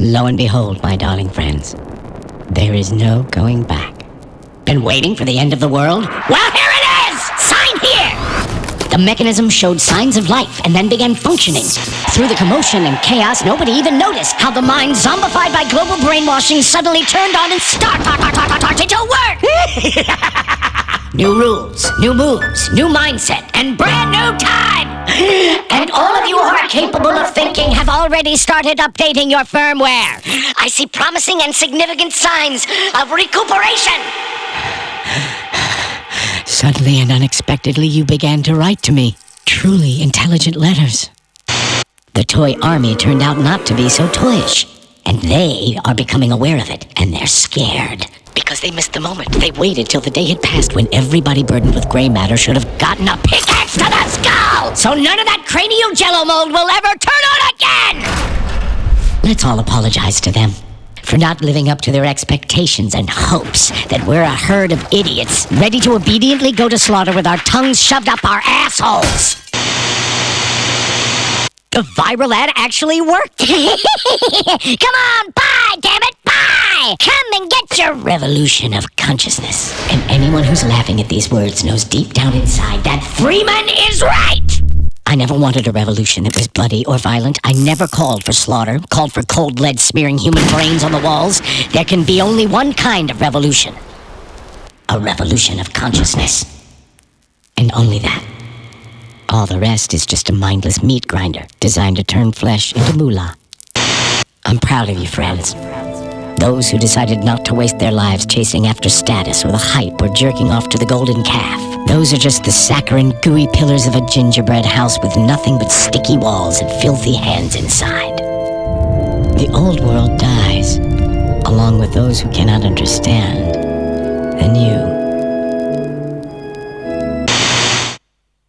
Lo and behold, my darling friends, there is no going back. Been waiting for the end of the world? Well, here it is! Sign here! The mechanism showed signs of life and then began functioning. Through the commotion and chaos, nobody even noticed how the mind, zombified by global brainwashing, suddenly turned on and start, start, start, start, started to work! new rules, new moves, new mindset, and brand new time! And all of you who are capable of thinking have already started updating your firmware. I see promising and significant signs of recuperation. Suddenly and unexpectedly, you began to write to me truly intelligent letters. The toy army turned out not to be so toyish, and they are becoming aware of it, and they're scared. Because they missed the moment. They waited till the day had passed when everybody burdened with gray matter should have gotten a pickaxe to the skull! So none of that cranial jello mold will ever turn on again! Let's all apologize to them for not living up to their expectations and hopes that we're a herd of idiots ready to obediently go to slaughter with our tongues shoved up our assholes. The viral ad actually worked. Come on, buy, damn it, buy! Come and get your revolution of consciousness. And anyone who's laughing at these words knows deep down inside that Freeman is right! I never wanted a revolution that was bloody or violent. I never called for slaughter, called for cold lead smearing human brains on the walls. There can be only one kind of revolution. A revolution of consciousness. And only that. All the rest is just a mindless meat grinder designed to turn flesh into moolah. I'm proud of you, friends. Those who decided not to waste their lives chasing after status or the hype or jerking off to the golden calf. Those are just the saccharine, gooey pillars of a gingerbread house with nothing but sticky walls and filthy hands inside. The old world dies, along with those who cannot understand. The new